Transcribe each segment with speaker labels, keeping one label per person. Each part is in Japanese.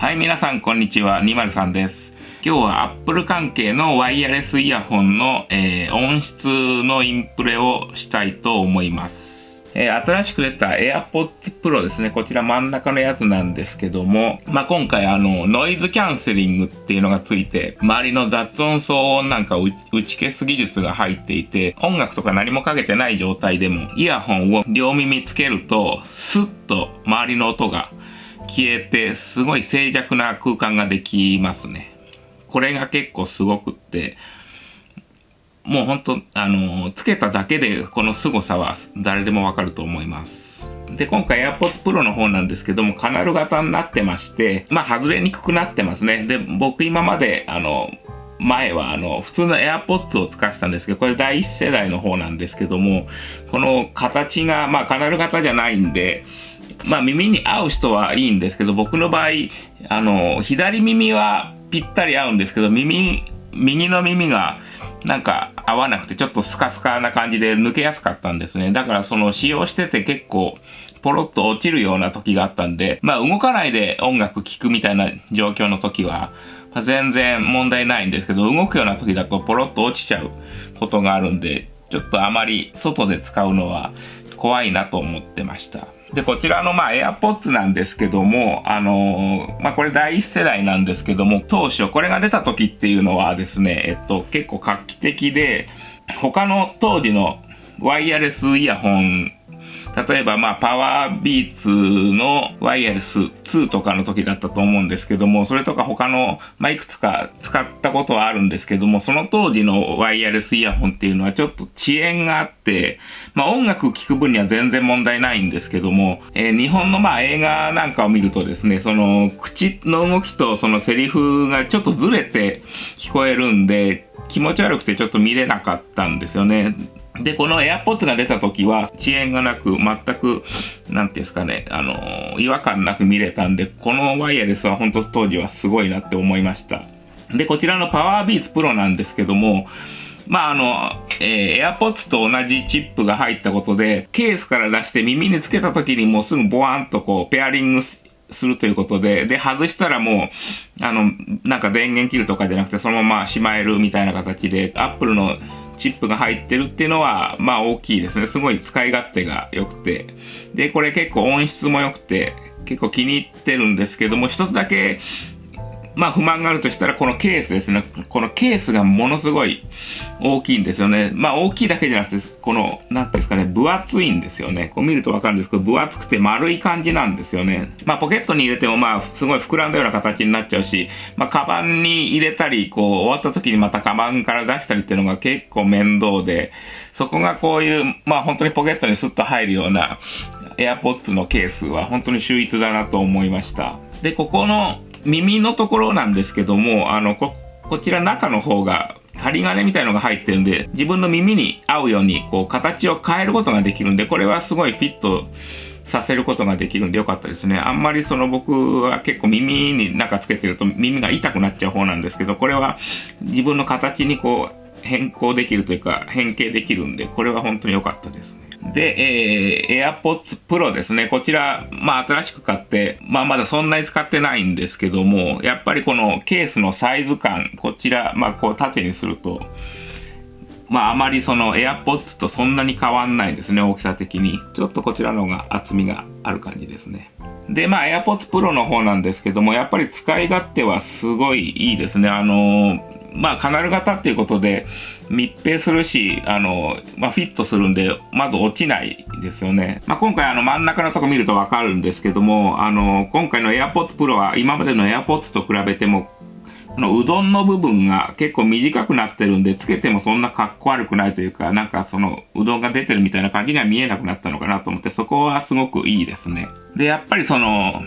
Speaker 1: はい、皆さん、こんにちは。203です。今日は Apple 関係のワイヤレスイヤホンの、えー音質のインプレをしたいと思います。えー新しく出た AirPods Pro ですね。こちら真ん中のやつなんですけども、まあ、今回あの、ノイズキャンセリングっていうのがついて、周りの雑音騒音なんか打打ち消す技術が入っていて、音楽とか何もかけてない状態でも、イヤホンを両耳つけると、スッと周りの音が消えて、すごい静寂な空間ができますね。これが結構すごくって、もう本当あの、つけただけでこの凄さは誰でもわかると思います。で、今回 AirPods Pro の方なんですけども、カナル型になってまして、まあ外れにくくなってますね。で、僕今まで、あの、前はあの普通の AirPods を使ってたんですけど、これ第一世代の方なんですけども、この形が、まあカナル型じゃないんで、まあ耳に合う人はいいんですけど、僕の場合、あの、左耳はぴったり合うんですけど、耳、右の耳がなんか合わなくてちょっとスカスカな感じで抜けやすかったんですね。だからその使用してて結構ポロッと落ちるような時があったんで、まあ動かないで音楽聴くみたいな状況の時は、ま全然問題ないんですけど、動くような時だとポロッと落ちちゃうことがあるんで、ちょっとあまり外で使うのは怖いなと思ってました。で、こちらのまあ AirPods なんですけども、あのーまあこれ第一世代なんですけども、当初これが出た時っていうのはですね、えっと結構画期的で、他の当時のワイヤレスイヤホン例えば、まあ、パワービーツのワイヤレス2とかの時だったと思うんですけども、それとか他の、まあ、いくつか使ったことはあるんですけども、その当時のワイヤレスイヤホンっていうのはちょっと遅延があって、まあ、音楽聴く分には全然問題ないんですけども、えー日本のまあ映画なんかを見るとですね、その口の動きとそのセリフがちょっとずれて聞こえるんで、気持ち悪くてちょっと見れなかったんですよね。で、この AirPods が出た時は遅延がなく、全く、なんていうんですかね、あのー違和感なく見れたんで、このワイヤレスは本当当時はすごいなって思いました。で、こちらの PowerBeats Pro なんですけども、まああの、えー、AirPods と同じチップが入ったことで、ケースから出して耳につけた時にもうすぐボワンとこう、ペアリングすするということで、で、外したらもう、あの、なんか電源切るとかじゃなくて、そのまましまえるみたいな形で、Apple のチップが入ってるっていうのは、まあ大きいですね。すごい使い勝手が良くて。で、これ結構音質も良くて、結構気に入ってるんですけども、一つだけ、まあ不満があるとしたらこのケースですね。このケースがものすごい大きいんですよね。まあ大きいだけじゃなくて、この、なんていうんですかね、分厚いんですよね。こう見るとわかるんですけど、分厚くて丸い感じなんですよね。まあポケットに入れてもまあすごい膨らんだような形になっちゃうし、まあカバンに入れたり、こう終わった時にまたカバンから出したりっていうのが結構面倒で、そこがこういう、まあ本当にポケットにスッと入るような AirPods のケースは本当に秀逸だなと思いました。で、ここの耳のところなんですけども、あの、こ、こちら中の方が針金みたいのが入ってるんで、自分の耳に合うように、こう、形を変えることができるんで、これはすごいフィットさせることができるんでよかったですね。あんまりその僕は結構耳に中つけてると耳が痛くなっちゃう方なんですけど、これは自分の形にこう、変更できるというか変形できるんで、これは本当に良かったです。で、えー、AirPods Pro ですね。こちら、まあ新しく買って、まあまだそんなに使ってないんですけども、やっぱりこのケースのサイズ感、こちら、まあこう縦にすると、まああまりその AirPods とそんなに変わんないですね、大きさ的に。ちょっとこちらの方が厚みがある感じですね。で、まあ AirPods Pro の方なんですけども、やっぱり使い勝手はすごいいいですね。あのまあカナル型っていうことで密閉するし、あのまあフィットするんで、まず落ちないですよね。まあ今回あの真ん中のとこ見るとわかるんですけども、あの今回の AirPods Pro は今までの AirPods と比べてもこのうどんの部分が結構短くなってるんで、つけてもそんな格好悪くないというか、なんかそのうどんが出てるみたいな感じには見えなくなったのかなと思って、そこはすごくいいですね。で、やっぱりその、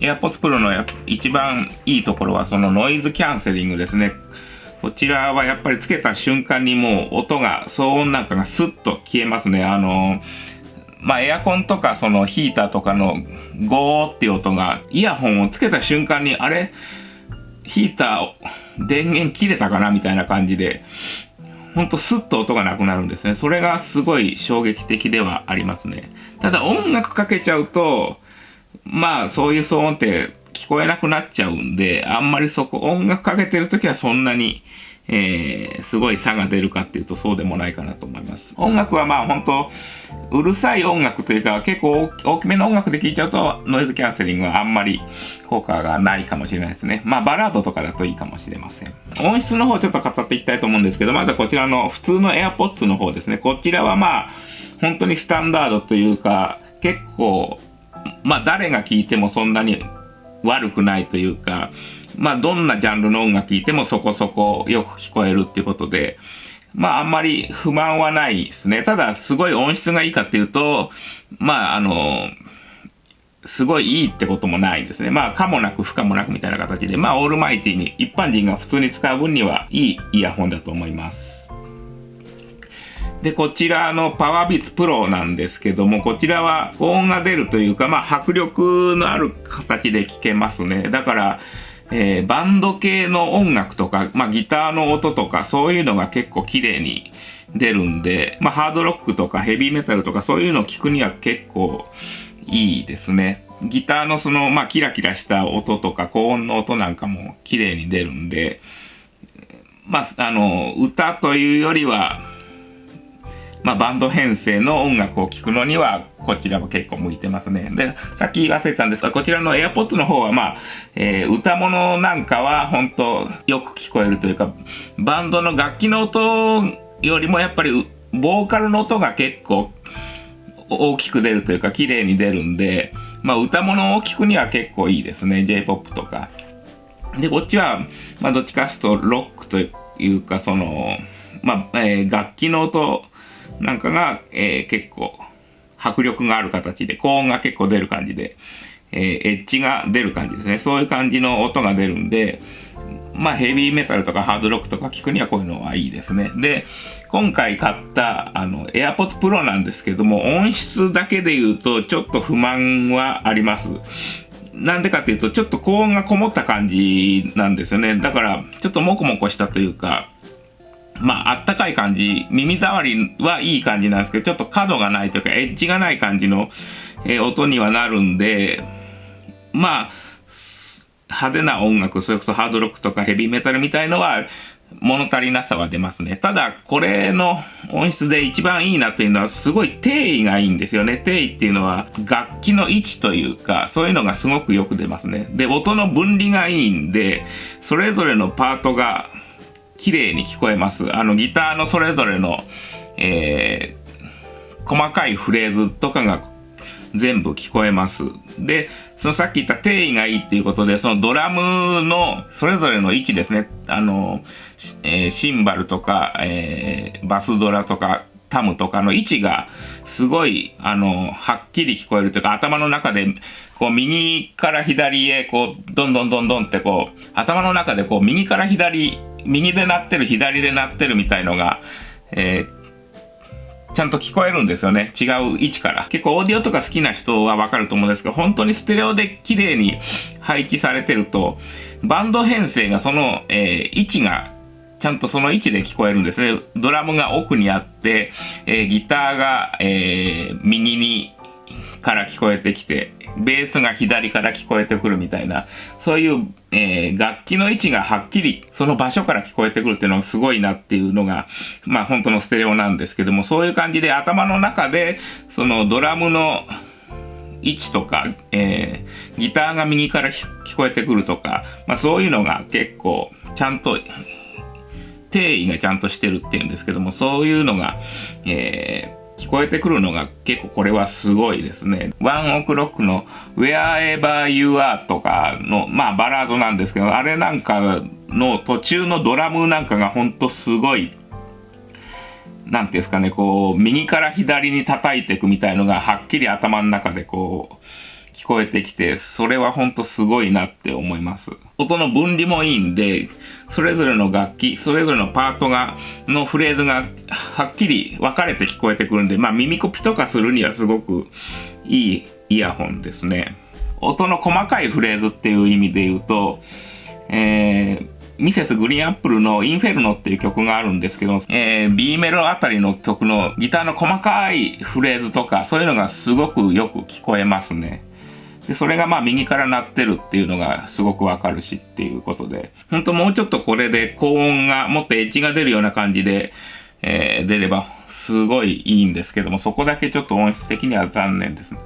Speaker 1: AirPods Pro の一番いいところはそのノイズキャンセリングですね。こちらはやっぱりつけた瞬間にもう音が、騒音なんかがスッと消えますね。あの、まあエアコンとかそのヒーターとかのゴーっていう音が、イヤホンをつけた瞬間に、あれ？ヒーター、電源切れたかなみたいな感じで、ほんとスッと音がなくなるんですね。それがすごい衝撃的ではありますね。ただ音楽かけちゃうと、まあそういう騒音って聞こえなくなっちゃうんで、あんまりそこ、音楽かけてる時はそんなに、えー、すごい差が出るかっていうとそうでもないかなと思います。音楽はまあ本当うるさい音楽というか結構大きめの音楽で聴いちゃうとノイズキャンセリングはあんまり効果がないかもしれないですね。まあバラードとかだといいかもしれません。音質の方ちょっと語っていきたいと思うんですけど、まずはこちらの普通の AirPods の方ですね。こちらはまあ本当にスタンダードというか結構まあ誰が聴いてもそんなに悪くないというか、まあどんなジャンルの音楽聴いてもそこそこよく聞こえるっていうことで、まああんまり不満はないですね。ただすごい音質がいいかっていうと、まああの、すごいいいってこともないんですね。まあ、かもなく不可もなくみたいな形で、まあ、オールマイティに一般人が普通に使う分にはいいイヤホンだと思います。で、こちらのパワービーツプロなんですけども、こちらは高音が出るというか、まあ、迫力のある形で聴けますね。だから、えー、バンド系の音楽とか、まあ、ギターの音とか、そういうのが結構綺麗に出るんで、まあ、ハードロックとかヘビーメタルとかそういうのを聞くには結構いいですね。ギターのその、まあ、キラキラした音とか高音の音なんかも綺麗に出るんで、まあ、あの、歌というよりは、まあ、バンド編成の音楽を聴くのには、こちらも結構向いてますね。で、さっき忘れたんですが、こちらの AirPods の方は、まあ、えー、歌物なんかは本当よく聞こえるというか、バンドの楽器の音よりもやっぱり、ボーカルの音が結構大きく出るというか、綺麗に出るんで、まあ、歌物を聴くには結構いいですね。J-POP とか。で、こっちは、まあ、どっちかというと、ロックというか、その、まあ、えー、楽器の音なんかが、えー、結構迫力がある形で、高音が結構出る感じで、えー、エッジが出る感じですね。そういう感じの音が出るんで、まあヘビーメタルとかハードロックとか聞くにはこういうのはいいですね。で、今回買ったあの AirPods Pro なんですけども、音質だけで言うとちょっと不満はあります。なんでかっていうと、ちょっと高音がこもった感じなんですよね。だから、ちょっとモコモコしたというか、まあ、あったかい感じ、耳障りはいい感じなんですけど、ちょっと角がないというか、エッジがない感じの、えー、音にはなるんで、まあ、派手な音楽、それこそハードロックとかヘビーメタルみたいのは、物足りなさは出ますね。ただ、これの音質で一番いいなというのは、すごい定位がいいんですよね。定位っていうのは、楽器の位置というか、そういうのがすごくよく出ますね。で、音の分離がいいんで、それぞれのパートが、綺麗に聞こえます。あのギターのそれぞれの、えー、細かいフレーズとかが全部聞こえます。で、そのさっき言った定位がいいっていうことで、そのドラムのそれぞれの位置ですね。あの、えー、シンバルとか、えー、バスドラとか、タムとかの位置がすごい、あの、はっきり聞こえるというか、頭の中で、こう、右から左へ、こう、どんどんどんどんってこう、頭の中でこう、右から左右で鳴ってる、左で鳴ってるみたいのが、えー、ちゃんと聞こえるんですよね。違う位置から。結構オーディオとか好きな人はわかると思うんですけど、本当にステレオで綺麗に配置されてると、バンド編成がその、えー、位置がちゃんとその位置で聞こえるんですね。ドラムが奥にあって、えー、ギターが、えー、右にから聞こえてきて、ベースが左から聞こえてくるみたいな、そういう、えー、楽器の位置がはっきりその場所から聞こえてくるっていうのがすごいなっていうのが、まあ本当のステレオなんですけども、そういう感じで頭の中で、そのドラムの位置とか、えー、ギターが右から聞こえてくるとか、まあそういうのが結構ちゃんと定位がちゃんとしてるっていうんですけども、そういうのが、えー聞こえてくるのが結構これはすごいですね。ワンオクロックの Wherever You Are とかの、まあバラードなんですけど、あれなんかの途中のドラムなんかがほんとすごい、なんていうんですかね、こう、右から左に叩いていくみたいのがはっきり頭の中でこう、聞こえてきて、それはほんとすごいなって思います。音の分離もいいんで、それぞれの楽器、それぞれのパートが、のフレーズがはっきり分かれて聞こえてくるんで、まあ耳コピとかするにはすごくいいイヤホンですね。音の細かいフレーズっていう意味で言うと、えー、ミセスグリーンアップルのインフェルノっていう曲があるんですけど、えー、B メロあたりの曲のギターの細かいフレーズとか、そういうのがすごくよく聞こえますね。で、それがまあ右から鳴ってるっていうのがすごくわかるしっていうことで、本当もうちょっとこれで高音がもっとエッジが出るような感じで、えー、出ればすごいいいんですけども、そこだけちょっと音質的には残念ですね。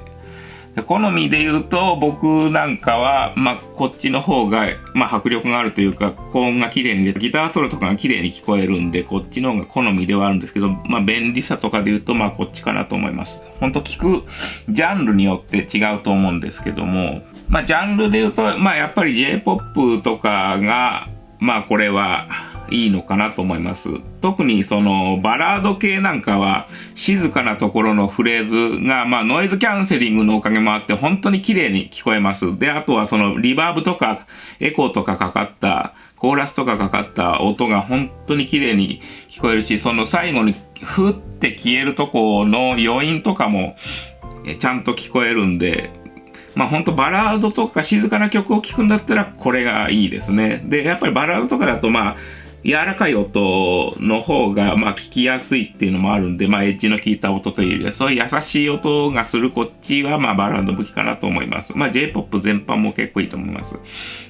Speaker 1: 好みで言うと、僕なんかは、まあ、こっちの方が、まあ、迫力があるというか、高音が綺麗にギターソロとかが綺麗に聞こえるんで、こっちの方が好みではあるんですけど、まあ、便利さとかで言うと、まあ、こっちかなと思います。ほんと聞くジャンルによって違うと思うんですけども、まあ、ジャンルで言うと、まあ、やっぱり J-POP とかが、まあ、これは、いいのかなと思います。特にそのバラード系なんかは静かなところのフレーズがまあノイズキャンセリングのおかげもあって本当に綺麗に聞こえます。で、あとはそのリバーブとかエコーとかかかったコーラスとかかかった音が本当に綺麗に聞こえるし、その最後にふって消えるとこの余韻とかもちゃんと聞こえるんで、まあほんとバラードとか静かな曲を聴くんだったらこれがいいですね。で、やっぱりバラードとかだとまあ柔らかい音の方が、まあ、聞きやすいっていうのもあるんで、まあ、エッジの効いた音というよりは、そういう優しい音がするこっちは、まあ、バラード向きかなと思います。まあ、J-POP 全般も結構いいと思います。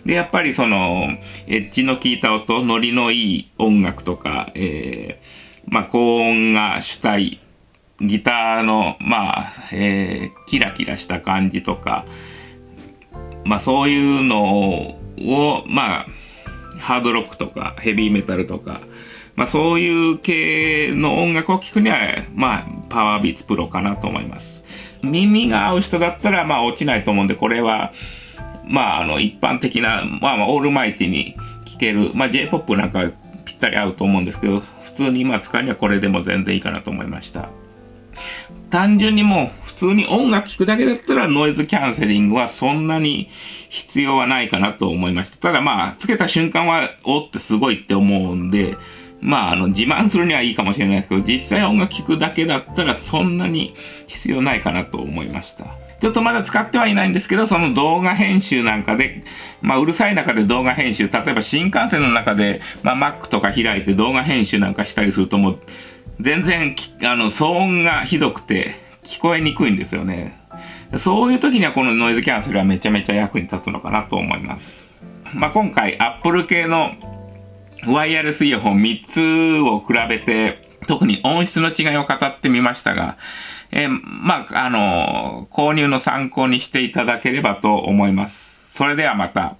Speaker 1: で、やっぱりその、エッジの効いた音、ノリのいい音楽とか、えー、まあ、高音が主体、ギターの、まあ、えー、キラキラした感じとか、まあ、そういうのを、まあ、ハードロックとかヘビーメタルとか、まあ、そういう系の音楽を聴くには、まあ、パワービーツプロかなと思います。耳が合う人だったら、まあ、落ちないと思うんで、これは、まあ、あの、一般的な、まあ、まあ、オールマイティに聴ける、まあ、J-POP なんかぴったり合うと思うんですけど、普通に今使うにはこれでも全然いいかなと思いました。単純にもう通に音楽聴くだけだったらノイズキャンセリングはそんなに必要はないかなと思いました。ただまあ、つけた瞬間は、おってすごいって思うんで、まあ、あの、自慢するにはいいかもしれないですけど、実際音楽聴くだけだったらそんなに必要ないかなと思いました。ちょっとまだ使ってはいないんですけど、その動画編集なんかで、まあ、うるさい中で動画編集、例えば新幹線の中で、まあ、Mac とか開いて動画編集なんかしたりするともう、全然、あの、騒音がひどくて、聞こえにくいんですよね。そういう時にはこのノイズキャンセルはめちゃめちゃ役に立つのかなと思います。まあ、今回 Apple 系のワイヤレスイヤホン3つを比べて、特に音質の違いを語ってみましたが、えー、まあ、あの、購入の参考にしていただければと思います。それではまた。